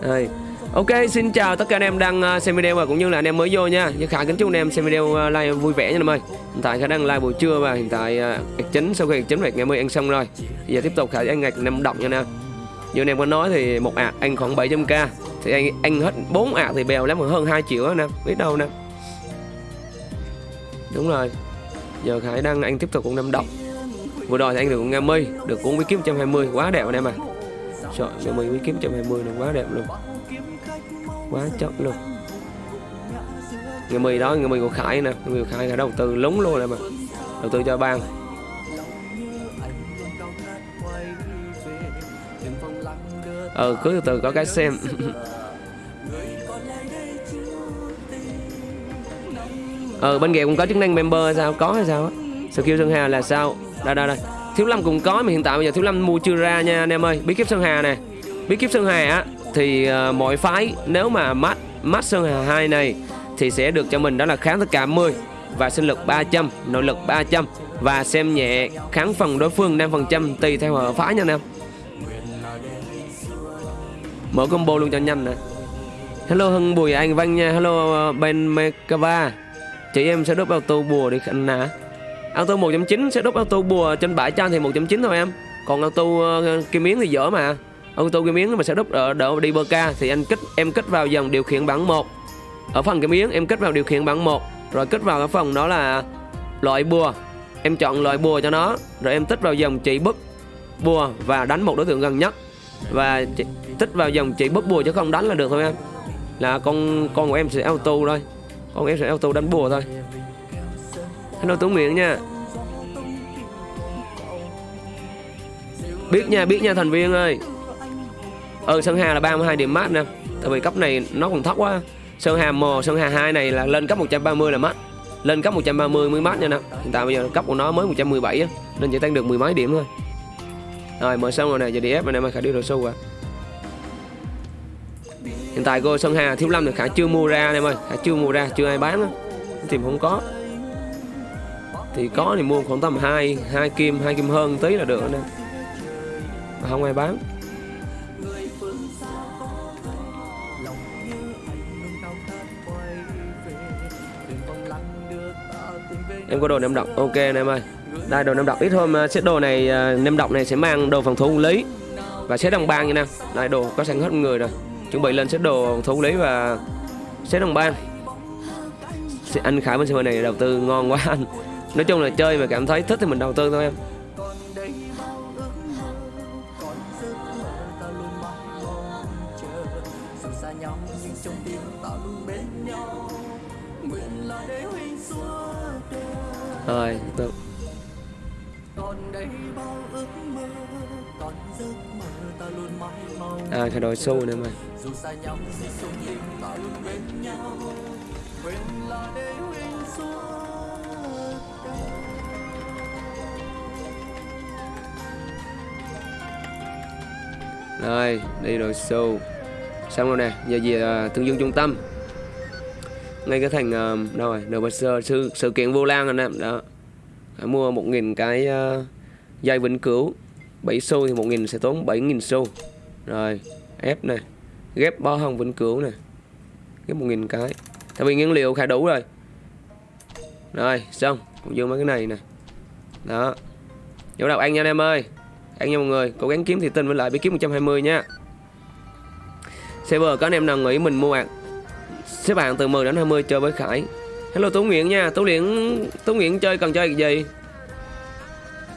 Đây. Ok, xin chào tất cả anh em đang à, xem video và cũng như là anh em mới vô nha. Nhưng Khải kính chúc anh em xem video à, like vui vẻ nha anh em ơi. Hiện tại Khải đang live buổi trưa và hiện tại à, uh, chính sau khi ạc chính ngày mươi ăn xong rồi. Giờ tiếp tục Khải ăn ngạch năm động nha anh em. Như anh em có nói thì một ạc anh khoảng 700k thì anh anh hết 4 ạc thì bèo lắm hơn 2 triệu đó anh em. Biết đâu nè. Đúng rồi. Giờ Khải đang anh tiếp tục cũng năm động. Vừa rồi thì anh được con Nga được cũng với kiếm 120 quá đẹp anh em à. Trời, Nga mình mới kiếm 120 là quá đẹp luôn. Quá chất luôn. Người mì đó người mì của khải nè. Người mì của khải đầu tư lúng luôn này mà đầu tư cho ban ờ cứ từ từ có cái xem. Ờ bên kia cũng có chức năng member hay sao? Có hay sao á? Skill sơn hà là sao? Đây đây đây thiếu lâm cũng có mà hiện tại bây giờ thiếu lâm mua chưa ra nha anh em ơi bí kíp sơn hà này bí kíp sơn hà á thì uh, mọi phái nếu mà mắt mắt sơn hà 2 này thì sẽ được cho mình đó là kháng tất cả 10 và sinh lực 300, nội lực 300 và xem nhẹ kháng phần đối phương 5% tùy theo ở phái nha anh em. Mở combo luôn cho nhanh nè. Hello Hưng Bùi Anh Văn nha, hello ờ, Ben Mekava. Chị em sẽ đốt vào tô bùa đi anh nè. Auto 1.9 sẽ đốt auto bùa trên bãi trang thì 1.9 thôi em. Còn auto uh, kim miếng thì dở mà. Auto kim miếng mà sẽ đúc ở đỡ đi bơ ca thì anh kích em kích vào dòng điều khiển bảng 1 ở phần kim miếng em kích vào điều khiển bảng 1 rồi kích vào cái phần đó là loại bùa. Em chọn loại bùa cho nó rồi em tích vào dòng chỉ bức bùa và đánh một đối tượng gần nhất. Và tích vào dòng chỉ bức bùa chứ không đánh là được thôi em. Là con con của em sẽ auto thôi. Con em sẽ auto đánh bùa thôi hello tú miệng nha. Biết nha biết nha thành viên ơi. Ừ Sơn Hà là 32 điểm mát nè. Tại vì cấp này nó còn thấp quá. Sơn Hà 1, Sơn Hà 2 này là lên cấp 130 là mát lên cấp 130 mới mát nha nè. Hiện tại bây giờ cấp của nó mới 117 á nên chỉ tăng được mười mấy điểm thôi. Rồi mở xong rồi nè giờ đi ép rồi nè, mà khả đi đồ sâu à hiện tại cô Sơn Hà thiếu lâm thì khả chưa mua ra anh em ơi. Khả chưa mua ra chưa ai bán á. Tìm không có thì có thì mua khoảng tầm hai hai kim hai kim hơn tí là được nè. Mà không ai bán. Em có đồ nem độc. Ok anh em ơi. Đây đồ nem độc. Ít hôm set đồ này à, nem độc này sẽ mang đồ phòng thủ lý. Và set đồng bang như nào đây đồ có sẵn hết người rồi. Chuẩn bị lên set đồ phòng thủ lý và set đồng bang. Anh khải bên server này đầu tư ngon quá anh nói chung là chơi mà cảm thấy thích thì mình đầu tư thôi em. Rồi, được. À cái đội xu nữa mà rồi đi rồi show xong rồi nè giờ về uh, à, tương dương trung tâm. Ngay cái thành uh, đâu rồi nửa sự, sự sự kiện vô lan anh em đó. Phải mua một nghìn cái uh, dây vĩnh cửu. 7 xu thì một nghìn sẽ tốn 7 nghìn xu. Rồi ép này ghép bó hồng vĩnh cửu này ghép một nghìn cái. Tại vì nguyên liệu khá đủ rồi. Rồi xong cũng dương mấy cái này nè. Đó. Vô đọc anh nha anh em ơi. Anh nha mọi người cố gắng kiếm thì tin với lại bí kiếm 120 nha. Server có anh em nào nghĩ mình mua xếp hạng từ 10 đến 20 chơi với Khải. Hello Tú Nguyễn nha. Tú Nguyễn Tú Nguyễn chơi cần chơi gì?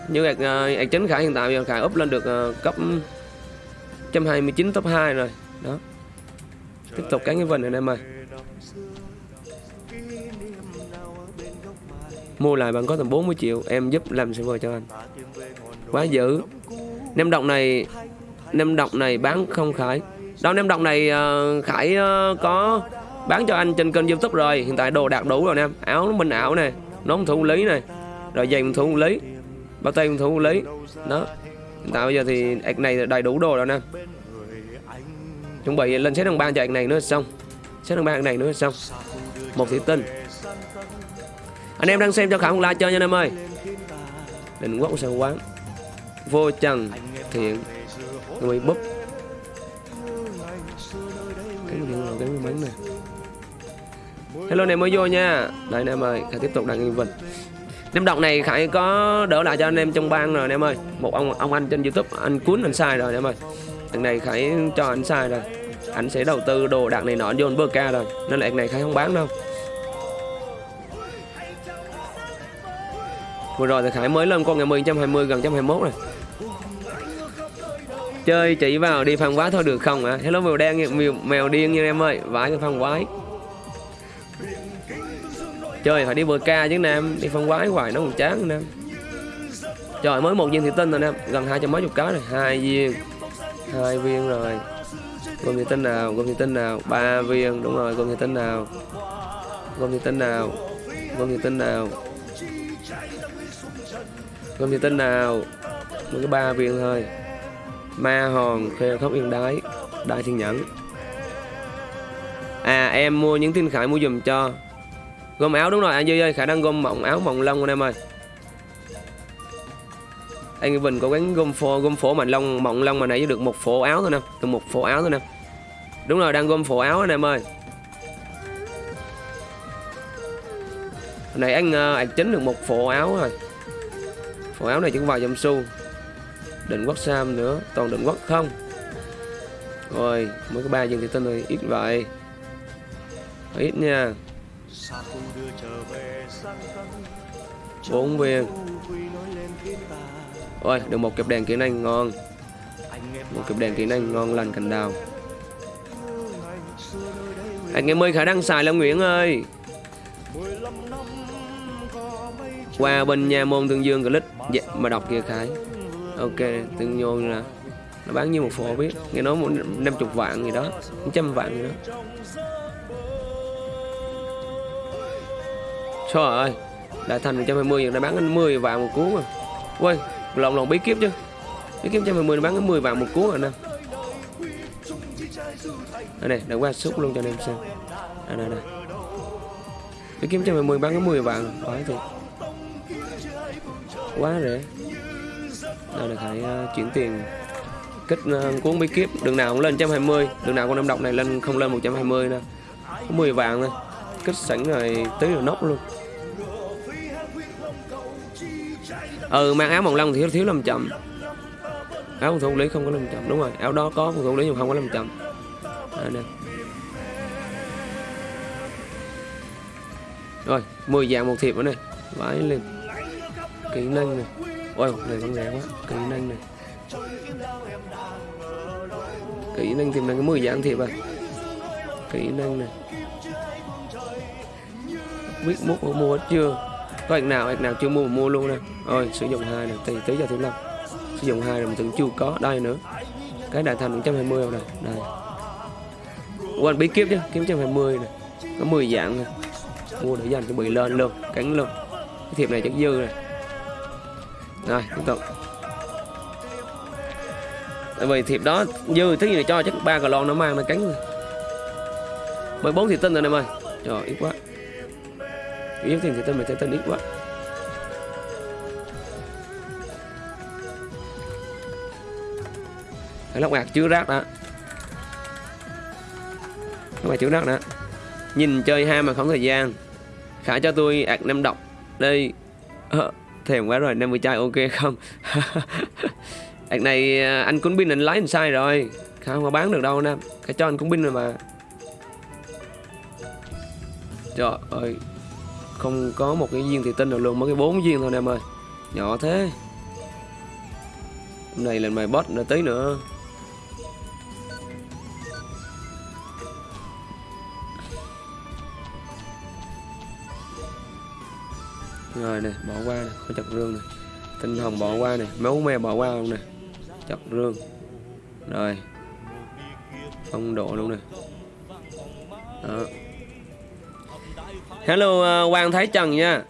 Như ạc, ạc chính Khải hiện tại giờ Khải up lên được uh, cấp 129 top 2 rồi. Đó. Tiếp tục cắn cái vần này em ơi mua lại bạn có tầm 40 triệu em giúp làm server cho anh. Quá dữ. Nem độc này nem độc này bán không khải. Đâu nem độc này uh, khải uh, có bán cho anh trên kênh youtube rồi. Hiện tại đồ đạt đủ rồi nè. Áo minh ảo này nón thủ lý này rồi giày thủ lý. Bao tay thủ lý. Đó. Hiện tại bây giờ thì ạc này đầy đủ đồ rồi nè. Chuẩn bị lên xét đồng ban cho ạc này nữa xong. Xét đồng ban này nữa xong. Một thị tinh anh em đang xem cho khả không like chơi nha anh em ơi. Định quốc sao quán. Vô trần thiện. Người búp. Cánh điện rồi cánh bắn này? Hello này mới vô nha. Đây anh em ơi, khải tiếp tục đặt nghi vịnh. Năm đọc này Khải có đỡ lại cho anh em trong bang rồi anh em ơi. Một ông ông anh trên Youtube, anh cuốn anh sai rồi anh em ơi. Lần này Khải cho anh sai rồi. Anh sẽ đầu tư đồ đạc này nọ vô bơ ca rồi. Nên là này Khải không bán đâu. Vừa rồi thì Khải mới lên con ngày 10 120 gần 121 này Chơi chỉ vào đi phan quái thôi được không ạ? À? Hello mèo đen mèo, mèo điên như em ơi. Vãi cái phan quái. Chơi phải đi bờ ca chứ nam. Đi phan quái hoài nó còn chán nam. Trời mới một viên thủy tinh rồi nam. Gần hai trăm mấy chục cái rồi. Hai viên. Hai viên rồi. Gồm thủy tinh nào? Gồm thủy tinh nào? Ba viên Đúng rồi gồm thủy tinh nào? Gồm thủy tinh nào? Gồm thủy tinh nào? Không như tin nào? Mới có ba viên thôi. Ma hòn Khê khóc yên đái Đại thiên nhẫn. À em mua những tin khải mua dùm cho. Gom áo đúng rồi anh Duy ơi Khả năng gom mỏng áo mỏng lông anh em ơi. Anh Bình có quán gom phổ, gom phổ mạnh lông mỏng lông mà nãy được một phổ áo thôi nè Được một phổ áo thôi nè. Đúng rồi đang gom phổ áo anh em ơi. Hồi nãy anh ờ, anh chính được một phổ áo rồi. Phổ áo này chỉ có vài Su, xu. Định quốc Sam nữa Toàn định quốc không? Rồi mới có ba viên thì tinh rồi Ít vậy. Ít nha. Bốn viên. Ôi được một kẹp đèn kỹ năng ngon. Một kẹp đèn kỹ năng ngon lành cành đào. Anh em ơi khả năng xài Lâm Nguyễn ơi qua bên nha môn tương dương click dạ, mà đọc kia khải. Ok tương nhôn là nó bán như một phổ biết. Nghe nói một năm chục vạn gì đó trăm vạn gì đó. Trời ơi Đại thành 120 giờ đã bán anh 10 vạn một cuốn rồi. Quên Lòng lòng bí kiếp chứ. Bí kiếp 120 bán cái 10 vạn một cuốn rồi nè. Đây này đã qua xúc luôn cho anh em xem. Đây đây đây. Bí kiếp 120 bán cái 10 vạn. Phải thiệt Quá rẻ Đây là phải uh, chuyển tiền. Kích uh, cuốn bí kíp Đường nào cũng lên 120 Đường nào con năm độc này lên không lên 120 nè. Có 10 vàng nè. Kích sẵn rồi tí rồi nóc luôn. Ừ mang áo màu lông thì thiếu thiếu làm chậm áo phòng thủ lý không có làm chậm đúng rồi. Áo đó có phòng thủ lý nhưng không có làm chậm à, nè. Rồi 10 dạng một thiệp nữa này vãi lên kỹ năng này. Ôi này con rẻ quá, kỹ năng này. Kỹ năng tìm ra cái 10 dạng thiệp à kỹ năng này. Biết mút mua hết chưa? Có anh nào anh nào chưa mua mua luôn nè. Rồi, sử dụng hai này tỷ tới giờ thứ năm sử dụng hai là mình tưởng chưa có, đây nữa. Cái đại thành 120 này đây. Quên bí kiếp chứ? Kiếm 120 này có 10 dạng này mua để dành cho bị lên luôn, cắn luôn. Cái thiệp này chắc dư này rồi tiếp tục. Tại vì thiệp đó dư thứ gì này cho chắc ba cờ lon nó mang nó cắn rồi mới bốn thì tinh rồi em ơi. Trời ít quá. Yếu tiền thì tên mình sẽ tên ít quá. Cái lóc bạc chứa rác đó. Lóc bạc chứa rác đó. Nhìn chơi ha mà không thời gian. Khả cho tôi ạc năm độc. Đây. Ờ, thèm quá rồi 50 chai ok không? Ạc này à, anh cũng pin anh lái anh sai rồi. Không có bán được đâu nè. Cái cho anh cũng pin rồi mà. Trời ơi, không có một cái viên thì tinh nào luôn. Mới cái bốn viên thôi nè em ơi. Nhỏ thế. Hôm nay lên mày boss nữa, tí nữa. Rồi nè bỏ qua nè có chặt rương này tinh hồng bỏ qua nè máu me bỏ qua luôn nè. Chặt rương. Rồi. Phong độ luôn nè. Đó. Hello uh, Quang Thái Trần nha.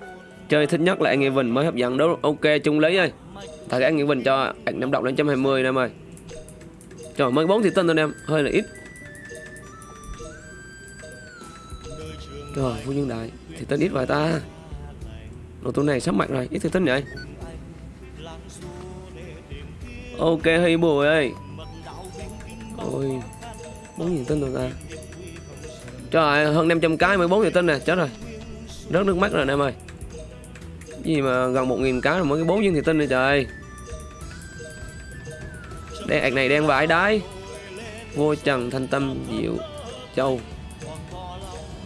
Chơi thích nhất là anh Nghị Bình mới hấp dẫn đó. Ok chung lý ơi. Thật anh Nghị Bình cho anh năm độc lên 120 em ơi. Trời mới bốn thì tinh thôi em. Hơi là ít. Trời vô nhân Đại Thì tinh ít vậy ta? Đồ tụ này sắp mạnh rồi Ít thử tinh vậy Ok hay Bùi ơi. Ôi 4 nghìn tinh rồi ta. Trời ơi, hơn 500 cái 14 triệu tinh nè Chết rồi. Rớt nước mắt rồi anh em ơi. Gì mà gần 1.000 cái rồi mới cái 4 viên thị tinh này trời. Đen ạc này đen vải đái. Vô Trần Thanh Tâm Diệu Châu.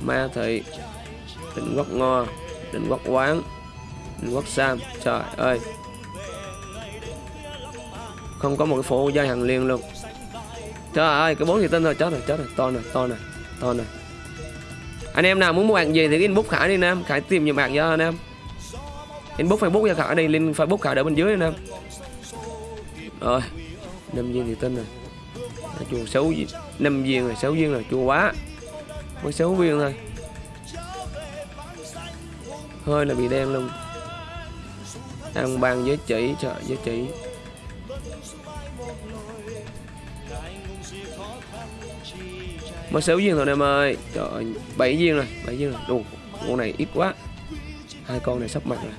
Ma Thị Định Quốc Ngo Định Quốc Quán. Quốc Sam Trời ơi. Không có một cái phố dây hàng liên luôn. Trời ơi, cái bốn thì tinh rồi, chết rồi chết rồi, to này to này to này. Anh em nào muốn mua hàng gì thì inbox khải đi nam khải tìm nhiều bạn cho anh em. Inbox facebook cho khải đi, link facebook khải ở bên dưới, anh em. Rồi, năm viên thì tinh rồi chùa xấu năm viên rồi sáu viên rồi chùa quá. Mới sáu viên thôi. Hơi là bị đen luôn ăn ban với chỉ trời, với chỉ mới sáu viên rồi em ơi trời ơi bảy viên rồi, bảy viên rồi. Đủ con này ít quá. Hai con này sắp mặt rồi.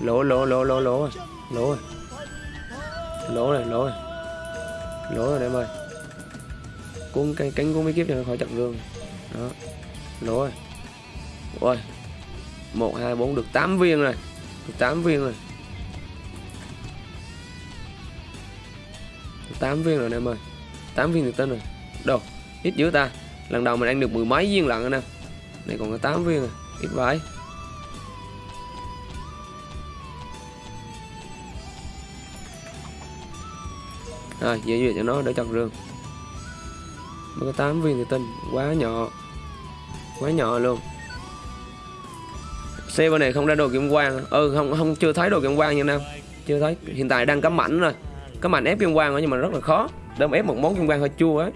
Lỗ lỗ lỗ lỗ lỗ rồi lỗ rồi. Lỗ rồi lỗ rồi. Lỗ rồi em ơi cuốn cái cánh cuốn mấy kiếp cho nó khỏi chặn gương. Đó, lỗ rồi. Ôi, một, hai, bốn, được 8 viên rồi. Được 8 viên rồi. 8 viên rồi anh em ơi. 8 viên được tên rồi. Đâu ít dữ ta. Lần đầu mình ăn được mười mấy viên lận anh em. Này còn có 8 viên à, rồi ít vãi rồi dễ duyệt cho nó để chặt rương mới có 8 viên thì tinh quá nhỏ. Quá nhỏ luôn. Xe bên này không ra đồ kiểm quang ừ không không, chưa thấy đồ kim quang như nam chưa thấy. Hiện tại đang cắm mảnh rồi có mảnh ép kim quang nhưng mà rất là khó. Đâm ép một món kim quang hơi chua ấy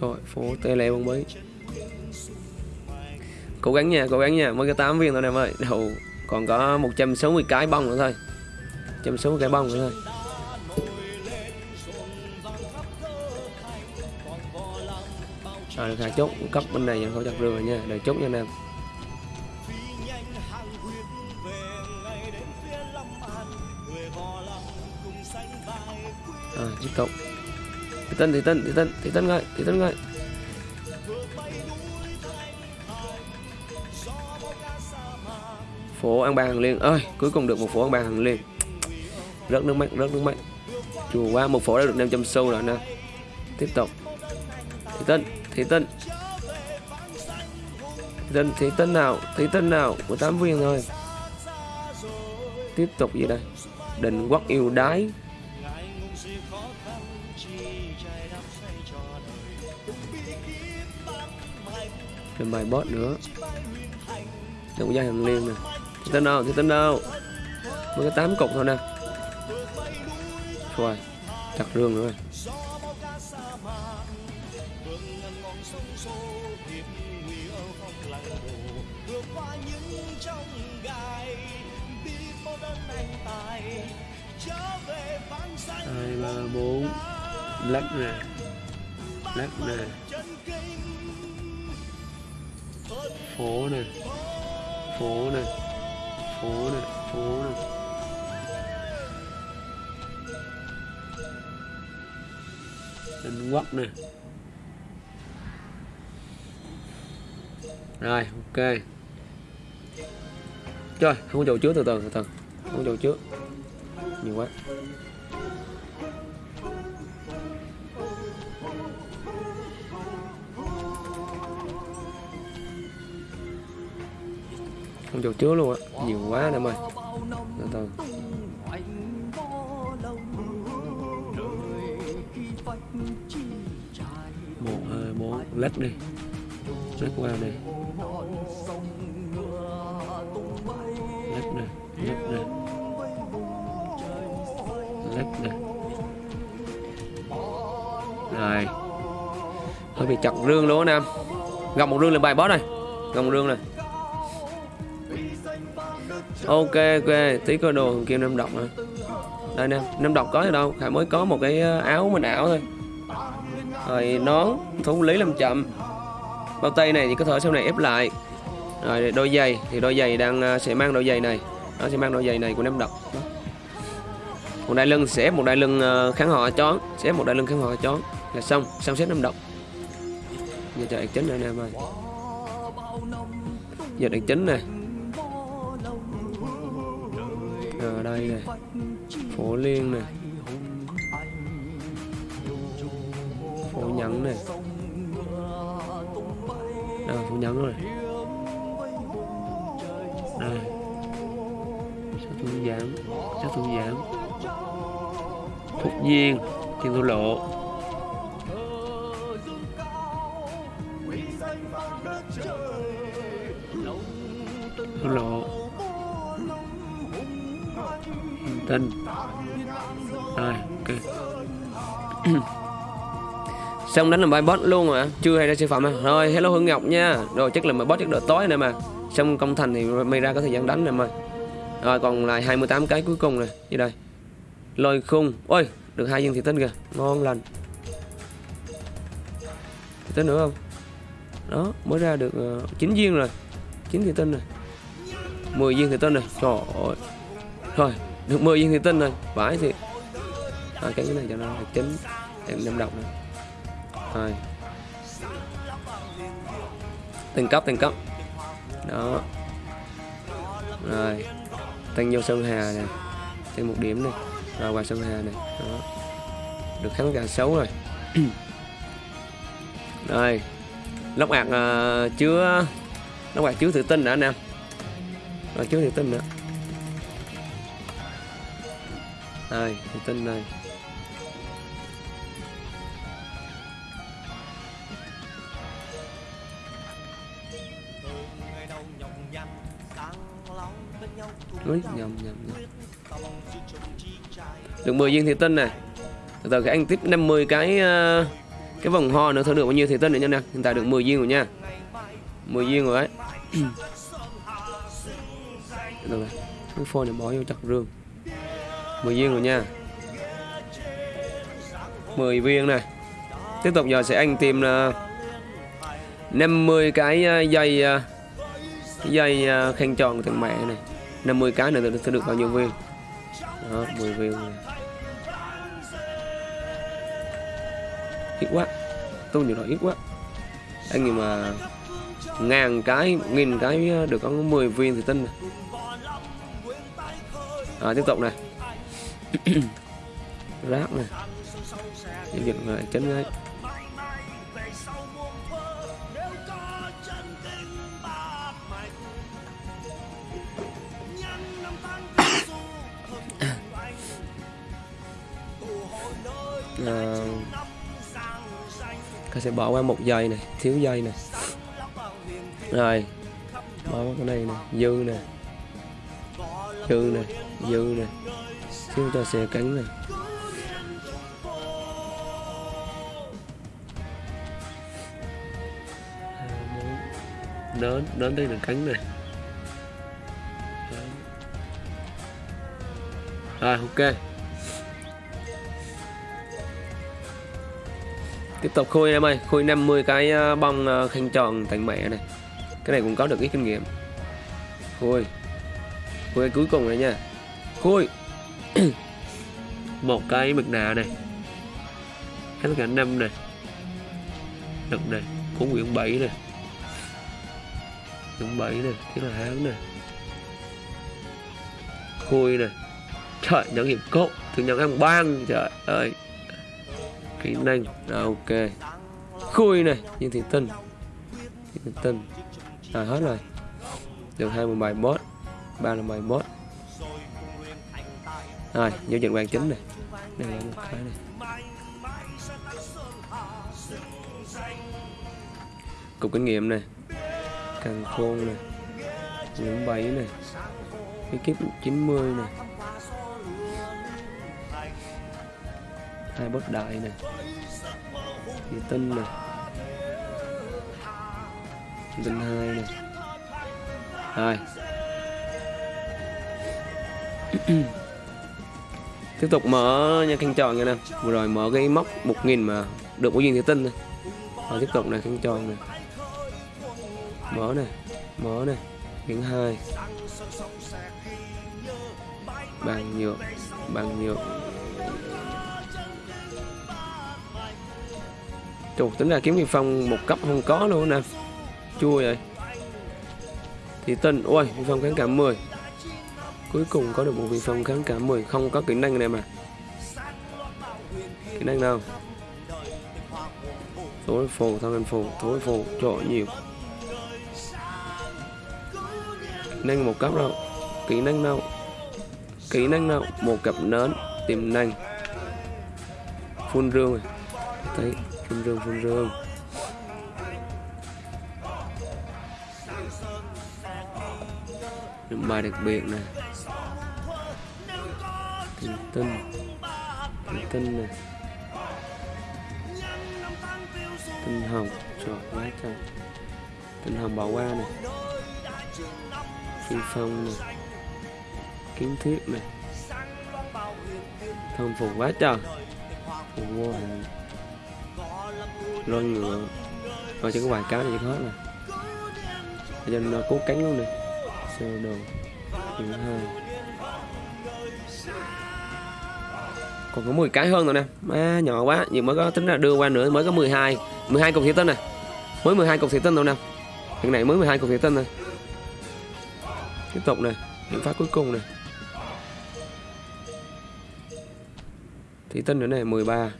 Trời, phố tê lè bông bấy. Cố gắng nha, cố gắng nha. Mới có 8 viên thôi em ơi. Đầu còn có 160 cái bông nữa thôi. 160 cái bông nữa thôi. Rồi được hai chốt cấp bên này khỏi chặt rừng rồi nha. Đợi chốt nha anh em. À, tiếp tục. Thị Tân, Thị Tân, Thị Tân, Thị Tân ngay Thị Tân ngay Phố ăn bàn liền ơi Cuối cùng được một phố ăn bàn liền rất Rớt nước mắt, rớt nước mắt. Chùa qua một phố đã được 500 xu rồi nè. Tiếp tục. Thị Tân, thế Tân. Dân thế Tân nào thế Tân nào, của tám viên thôi. Tiếp tục gì đây? Định quốc yêu đái. Thêm bài bot nữa. Đừng có hàng liên nè. Thế tên nào thế tên đâu mới có 8 cục thôi nè. Rồi chặt rương nữa rồi. Lắc nè. Lắc nè. Phố nè, phố nè, phố nè, phố nè. Đánh quất nè. Rồi ok. Rồi không có chỗ trước từ từ từ từ. Không có chỗ trước. Nhiều quá. Không chỗ chứa luôn á. Nhiều quá em ơi. Từ từ. Một, hai, bốn. Lách đi. Lách qua đây lách này lách này lách này rồi. Hơi bị chặt rương luôn á nam gặp một rương lên bài boss này. Gặp một rương này ok ok. Tí coi đồ kim nam độc nè. Đây nè, nam độc có gì đâu. Khải mới có một cái ờ, áo mình ảo thôi. Rồi nón thú lý làm chậm. Bao tay này thì có thể sau này ép lại. Rồi đôi giày, thì đôi giày đang ờ, sẽ mang đôi giày này. Nó sẽ mang đôi giày này của nam độc. Một đai lưng sẽ, một đai lưng ờ, kháng họ chón. Sẽ một đai lưng kháng họ chón. Là xong xong xếp nam độc. Giờ cho chính này nè em ơi giờ đạn chính này ở đây này. Phố liên này. Phố nhẫn này. À, phố nhẫn rồi. Đây. Sao tôi giảm sao tôi giảm thục viên tiền thua lộ. Tinh rồi ok. Xong đánh là bài boss luôn mà chưa hay ra siêu phẩm à. Rồi hello hương ngọc nha. Rồi chắc là bài boss chắc đợi tối này mà. Xong công thành thì mày ra có thời gian đánh này mày rồi còn lại 28 cái cuối cùng này như đây. Lôi khung. Ôi được hai viên thị tinh kìa. Ngon lành. Thị tinh nữa không? Đó mới ra được uh, viên rồi. Chín thị tinh rồi. 10 viên thị tinh rồi. Trời ơi. Rồi được 10 viên thị tinh rồi vãi thì à, cái này cho nó là chín em năm độc này rồi từng cấp từng cấp. Đó. Rồi. Tăng vô sơn hà nè. Thêm một điểm này rồi qua sơn hà này đó. Được kháng cả xấu rồi. Rồi. Lóc ạc uh, à, chứa lóc ạc chứa tự tin đã anh em rồi chứa tự tin nữa. Đây thủy tinh đây. Úi, nhầm, nhầm, nhầm. Được 10 viên thủy tinh này Từ từ cái anh tiếp 50 cái ờ, Cái vòng ho nữa thôi được bao nhiêu thủy tinh nữa nha nè. Hiện tại được 10 viên rồi nha. 10 viên rồi đấy. Từ từ Cái phone này bỏ vô chặt rương. 10 viên rồi nha. 10 viên này. Tiếp tục giờ sẽ anh tìm uh, 50 cái uh, dây uh, dây uh, khen tròn thằng mẹ này. 50 cái này sẽ được bao nhiêu viên? Đó 10 viên này. ít quá. Tôi nhiều nói ít quá. Anh nhưng mà ngàn cái nghìn cái được có 10 viên thì tin này. à, tiếp tục này. rác này. Giao dịch lại chấn ấy à, ta sẽ bỏ qua một giây này thiếu giây này. Rồi bỏ qua cái này này dư này. Dư này dư này xin cho xe cánh này. À, đến đến đây là cánh này. Rồi, ok. Tiếp tục khui em ơi khui 50 cái à, bông à, khăn tròn thành mẹ này. Cái này cũng có được ít kinh nghiệm. Khui khui cuối cùng này nha. Khui một cái mực nạ này. Hết cả năm này. Đực này cũng quyển bảy này. Quyển bảy này thế là hán này. Khui này. Trời nhẫn hiệp cốt thường nhận ăn bang trời ơi. Kỹ năng à, ok. Khui này nhưng thì tinh. Thì tinh. À hết rồi. Được hai mươi bài boss ba là bài boss rồi giao dịch quan chính này đây là một cái này cục kinh nghiệm này càng khôn này những bảy này cái kiếp 90 này hai bốt đại này thủy tinh này tinh hai này hai tiếp tục mở nha khăn tròn nha nè. Vừa rồi mở cái móc một nghìn mà được của duyên thủy tinh này rồi tiếp tục này khăn tròn này mở này mở này miếng hai. Bằng nhựa, bằng nhựa, Chù, tính ra kiếm kim phong một cấp không có luôn nè. Chua vậy. Thì tinh ôi kim phong kháng cảm 10 cuối cùng có được một vị phong kháng cả 10 không có kỹ năng này mà. Kỹ năng nào? Thối phù thân anh phù, thối phù chỗ nhiều. Năng một cấp đâu kỹ năng đâu kỹ năng nào? Một cặp nến, tiềm năng. Phun rương rồi thấy, phun rương phun rương. Những bài đặc biệt này thủy tinh thủy tinh nè tinh hồng, trời quá trời. Tinh hồng bỏ qua này. Phi phong này. Kiến thiết này. Thông phục quá trời. Phục vô hình lôi ngựa. Rồi chỉ có vài cái này chỉ hết rồi. Nên nó cố cánh luôn nè sơ đồ. Thứ hai còn có 10 cái hơn rồi nè. À, nhỏ quá. Nhưng mới có tính là đưa qua nữa mới có 12 12 cục thủy tinh nè. Mới 12 cục thủy tinh đâu nè. Thằng này mới 12 cục thủy tinh nè. Tiếp tục nè. Những phát cuối cùng nè. Thủy tinh nữa này 13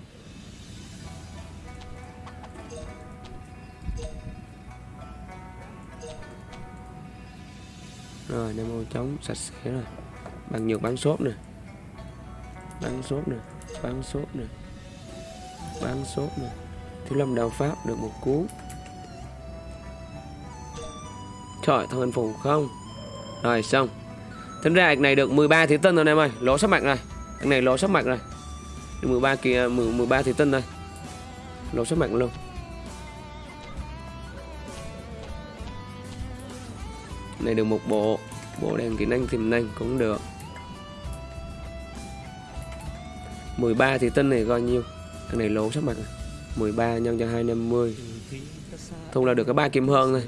rồi nam ô trống sạch sẽ rồi. Bằng nhược bán xốp nè bán sốt này bán sốt này bán sốt này thiếu lâm đạo pháp được một cú. Trời, thân anh phùng không? Rồi, xong. Tính ra này được 13 thủy tinh rồi em ơi. Lỗ sắp mặt rồi. Anh này lỗ sắp mặt rồi. Được 13 kia 13 thủy tinh rồi. Lỗ sắp mặt luôn. Này được một bộ. Bộ đèn kỹ năng tiềm năng cũng được. 13 thì tinh này coi nhiêu? Cái này lỗ sắp mặt 13 nhân cho 250 thu là được cái ba kim hơn thôi.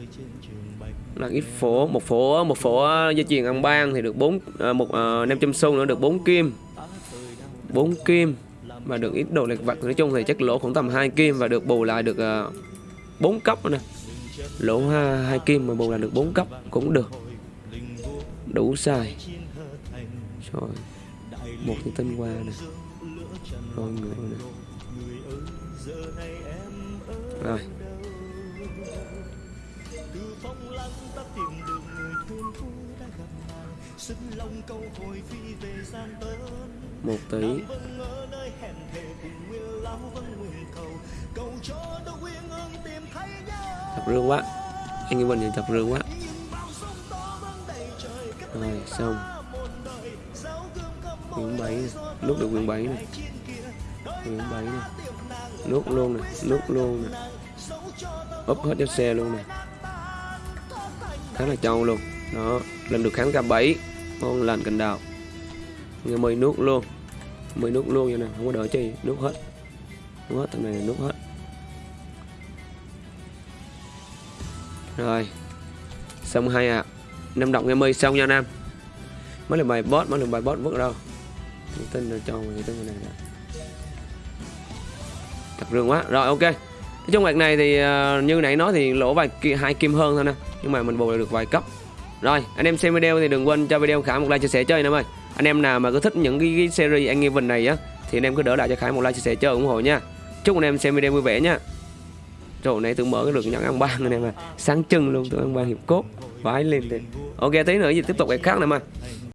Là ít phổ một phổ một phổ dây chuyền ăn ban thì được bốn à, một à, 500 xu nữa được 4 kim. 4 kim mà được ít đồ lệch vặt. Nói chung thì chắc lỗ cũng tầm hai kim và được bù lại được à, uh, 4 cấp nè. Lỗ hai, hai kim mà bù lại được 4 cấp cũng được. Đủ xài. Rồi một cái tinh qua nè rồi người rồi. Một tỷ chập rương quá. Anh em mình chập rương quá. Rồi, xong. Quyển bảy lúc được quyển bảy này. Ừ, hướng bảy này. Nút luôn này nút luôn này. Úp hết cho xe luôn này. Khá là trâu luôn. Đó, lần được kháng cả bảy ngon lành cành đào. Người mời nút luôn. Mời nút luôn vậy nè, không có đợi chi nút hết. Nước hết, thằng này nút hết. Rồi. Xong hai ạ. À. năm động ngày mời xong nha nam. Mới là bài boss mới là bài boss vứt đâu. Tin là cho người tin này đã thật rương quá. Rồi ok. Nói chung việc này thì uh, như nãy nói thì lỗ vài hai kim hơn thôi nè. Nhưng mà mình bù được vài cấp. Rồi anh em xem video thì đừng quên cho video khả một like chia sẻ chơi em ơi. Anh em nào mà cứ thích những cái, cái series anh em này á thì anh em cứ đỡ lại cho khải một like chia sẻ chơi ủng hộ nha. Chúc anh em xem video vui vẻ nha. Rồi nãy tôi mở cái được nhận ăn ban anh em à sáng trưng luôn tôi ăn ban hiệp cốt. Vái lên thì ok tí nữa gì tiếp tục cái khác nè mà